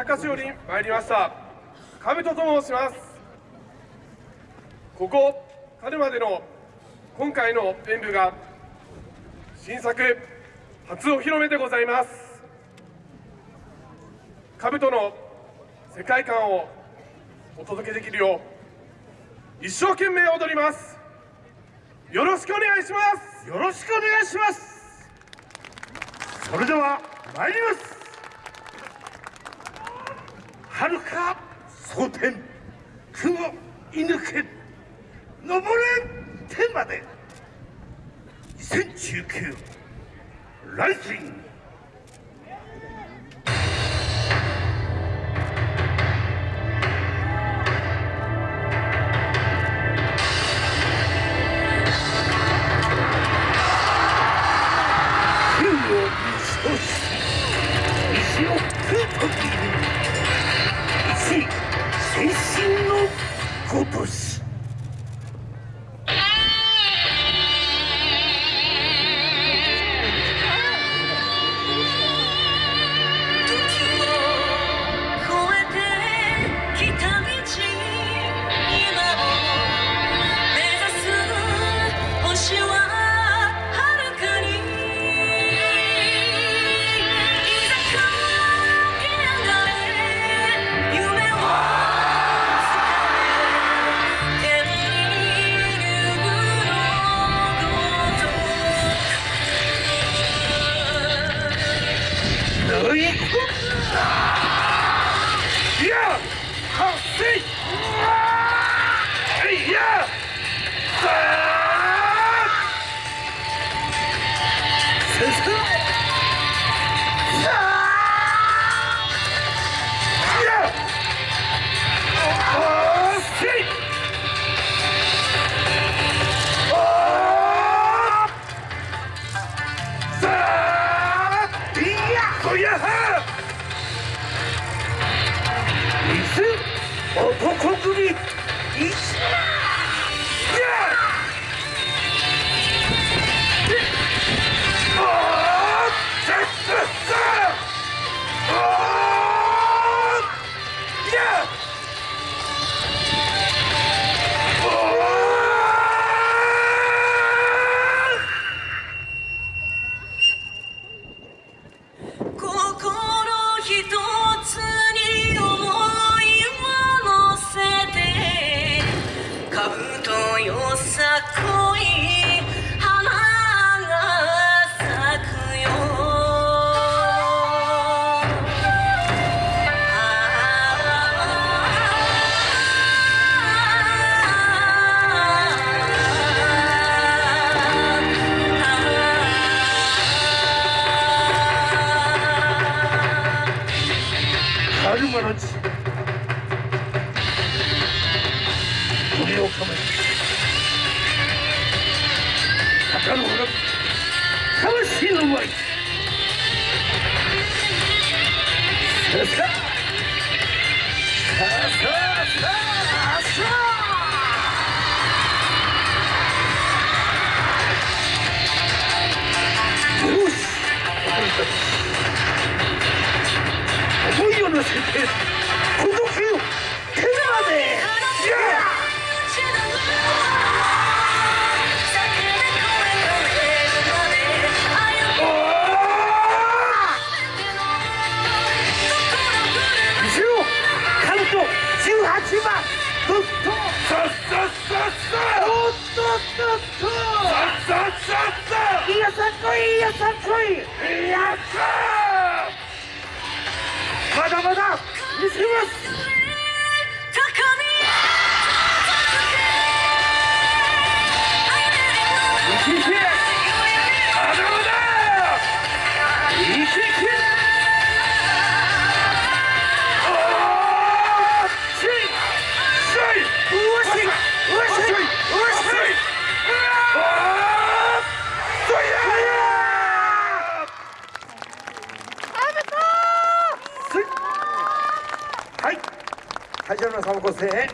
阪市より参りました。兜と申します。ここ春までの今回の演舞が新作初お披露目でございます。兜の世界観をお届けできるよう一生懸命踊ります。よろしくお願いします。よろしくお願いします。それでは参ります。遥か蒼天雲射抜け登れ天まで。2019ライジング天を見通し石をくぬ男国に。とよさこいさ あいやかっこいいいやかっこいいやったまだまだ見せます会場の皆様ご声援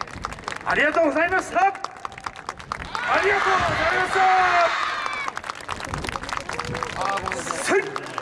ありがとうございましたありがとうございました。